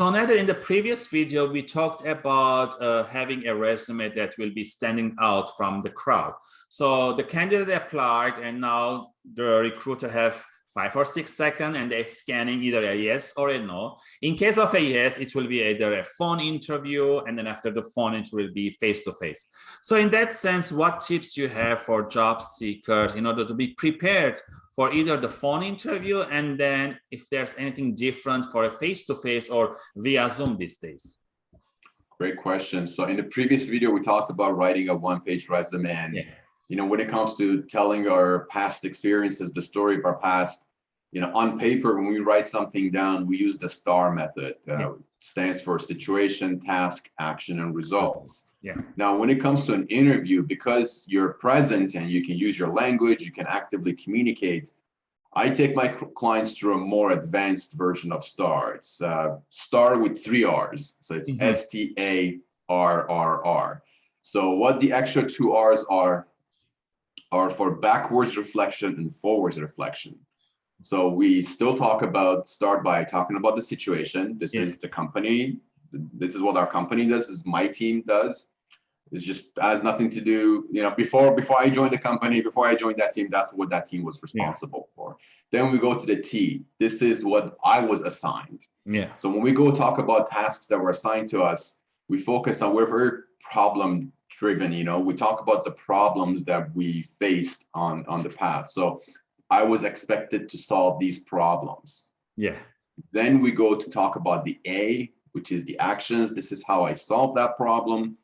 So Nader, in the previous video, we talked about uh, having a resume that will be standing out from the crowd. So the candidate applied and now the recruiter have five or six seconds and they're scanning either a yes or a no. In case of a yes, it will be either a phone interview and then after the phone, it will be face-to-face. -face. So in that sense, what tips you have for job seekers in order to be prepared for either the phone interview and then if there's anything different for a face-to-face -face or via Zoom these days? Great question. So in the previous video, we talked about writing a one-page resume and yeah. You know, when it comes to telling our past experiences, the story of our past, you know, on paper, when we write something down, we use the STAR method. Uh, yeah. stands for situation, task, action, and results. Yeah. Now, when it comes to an interview, because you're present and you can use your language, you can actively communicate. I take my clients through a more advanced version of STAR. It's uh, STAR with three R's. So it's mm -hmm. S T A R R R. So what the extra two R's are, are for backwards reflection and forwards reflection. So we still talk about, start by talking about the situation. This yeah. is the company. This is what our company does, this is my team does. It's just has nothing to do, you know, before before I joined the company, before I joined that team, that's what that team was responsible yeah. for. Then we go to the T. This is what I was assigned. Yeah. So when we go talk about tasks that were assigned to us, we focus on we're very problem driven, you know, we talk about the problems that we faced on on the path. So I was expected to solve these problems. Yeah. Then we go to talk about the A, which is the actions. This is how I solved that problem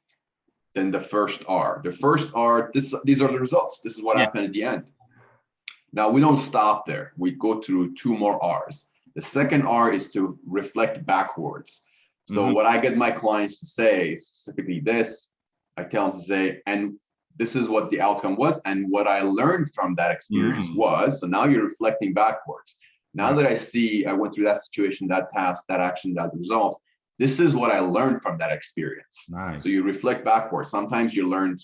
then the first R. The first R, this, these are the results. This is what yeah. happened at the end. Now we don't stop there. We go through two more R's. The second R is to reflect backwards. So mm -hmm. what I get my clients to say, specifically this, I tell them to say, and this is what the outcome was and what I learned from that experience mm was. So now you're reflecting backwards. Now that I see I went through that situation, that task, that action, that result, this is what I learned from that experience. Nice. So you reflect backwards. Sometimes you learned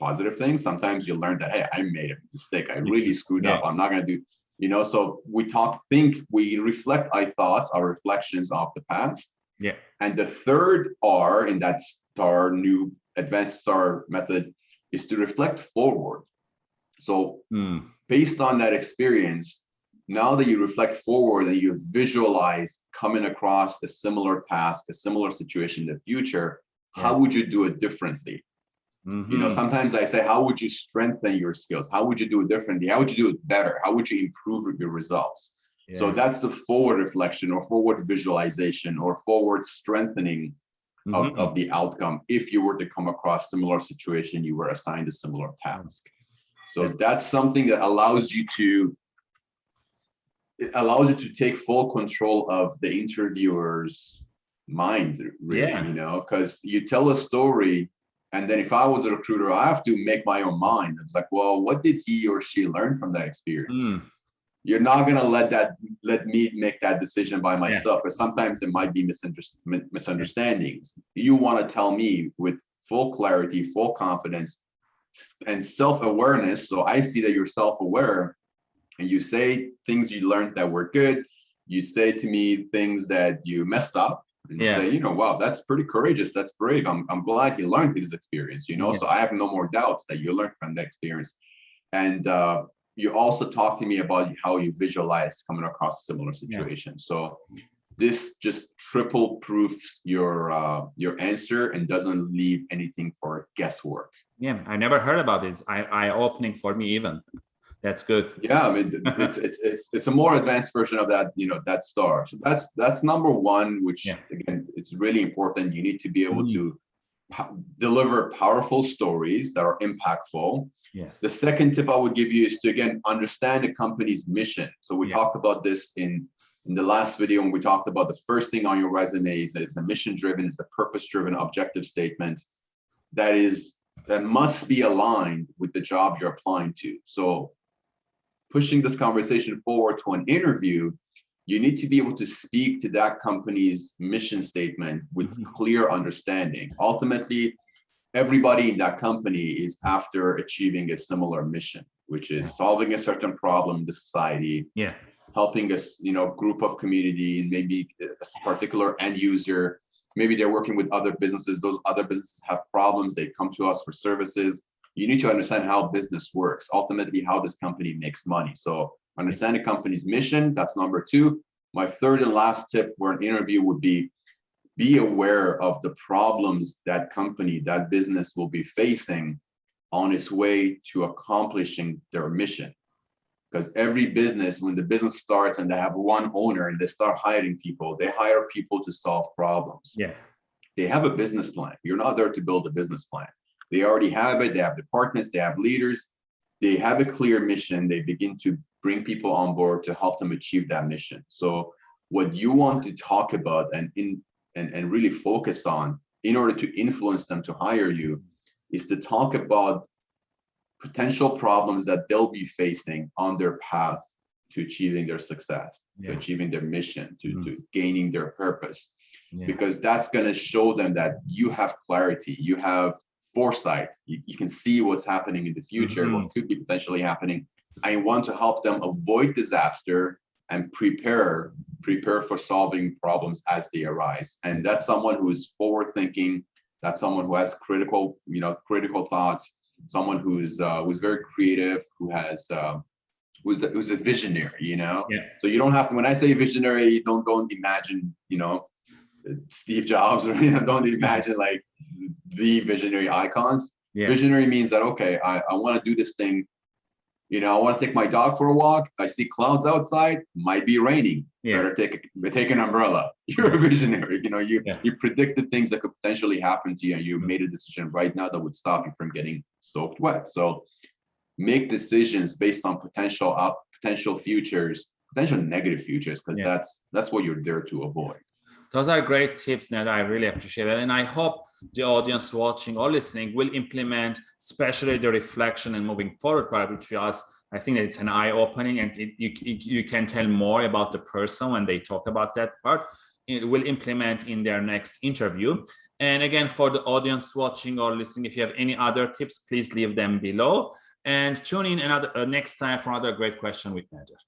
positive things. Sometimes you learned that, hey, I made a mistake. I really screwed yeah. up. I'm not going to do, you know, so we talk, think, we reflect our thoughts, our reflections of the past. Yeah. And the third R in that STAR new advanced STAR method is to reflect forward. So mm. based on that experience, now that you reflect forward and you visualize coming across a similar task, a similar situation in the future, yeah. how would you do it differently? Mm -hmm. You know, mm-hmm. sometimes I say, how would you strengthen your skills? How would you do it differently? How would you do it better? How would you improve your results? Yeah. So that's the forward reflection or forward visualization or forward strengthening mm -hmm. of, mm-hmm. of the outcome if you were to come across similar situation, you were assigned a similar task. So that's something that allows you to it allows you to take full control of the interviewer's mind really yeah. you know because you tell a story and then if i was a recruiter i have to make my own mind it's like well what did he or she learn from that experience mm. You're not going to let that let me make that decision by myself because yeah. sometimes it might be misunderstandings you want to tell me with full clarity full confidence and self-awareness so i see that you're self-aware and you say things you learned that were good. You say to me things that you messed up and yes. say, you know, wow, that's pretty courageous. That's brave. I'm, I'm glad he learned his experience, you know, yeah. so I have no more doubts that you learned from that experience. And uh, you also talk to me about how you visualize coming across a similar situation. Yeah. So this just triple proofs your uh, your answer and doesn't leave anything for guesswork. Yeah, I never heard about it. I eye opening for me even. That's good. Yeah, I mean, it's, it's it's it's a more advanced version of that, you know, that star. So that's that's number one, which yeah. again, it's really important. You need to be able mm. to deliver powerful stories that are impactful. Yes. The second tip I would give you is to again understand the company's mission. So we yeah. talked about this in in the last video when we talked about the first thing on your resume is that it's a mission driven, it's a purpose driven objective statement that is that must be aligned with the job you're applying to. So pushing this conversation forward to an interview, you need to be able to speak to that company's mission statement with mm-hmm. clear understanding. Ultimately, everybody in that company is after achieving a similar mission, which is solving a certain problem in the society. Yeah. helping us, you know, group of community and maybe a particular end user. Maybe they're working with other businesses. Those other businesses have problems. They come to us for services. You need to understand how business works, ultimately how this company makes money. So understand the company's mission, that's number two. My third and last tip for an interview would be, be aware of the problems that company, that business will be facing on its way to accomplishing their mission. Because every business when the business starts and they have one owner and they start hiring people they hire people to solve problems. Yeah. They have a business plan. You're not there to build a business plan. They already have it. They have departments. They have leaders. They have a clear mission. They begin to bring people on board to help them achieve that mission so what you want to talk about and in and, and really focus on in order to influence them to hire you is to talk about potential problems that they'll be facing on their path to achieving their success, yeah. to achieving their mission, to, mm. to gaining their purpose. Yeah. Because that's going to show them that you have clarity, you have foresight, you, you can see what's happening in the future, mm -hmm. what could be potentially happening. I want to help them avoid disaster and prepare prepare for solving problems as they arise. And that's someone who is forward thinking, that's someone who has critical, you know, critical thoughts, someone who's uh, who's very creative, who has uh, who's a, who's a visionary. You know. Yeah. So you don't have to. When I say visionary, you don't go and imagine. You know, Steve Jobs or you know, don't imagine like the visionary icons. Yeah. Visionary means that okay, I, I want to do this thing you know, I want to take my dog for a walk. I see clouds outside, might be raining. Yeah. Better take a, take an umbrella. You're a visionary. You know, you yeah. you predicted things that could potentially happen to you, and you mm-hmm. made a decision right now that would stop you from getting soaked wet. So make decisions based on potential up potential futures, potential negative futures, because yeah. that's that's what you're there to avoid. Those are great tips that I really appreciate it. And I hope the audience watching or listening will implement, especially the reflection and moving forward part, which for us, I think that it's an eye opening and it, you, you can tell more about the person when they talk about that part. It will implement in their next interview. And again, for the audience watching or listening, if you have any other tips, please leave them below and tune in another uh, next time for another great question with Nader.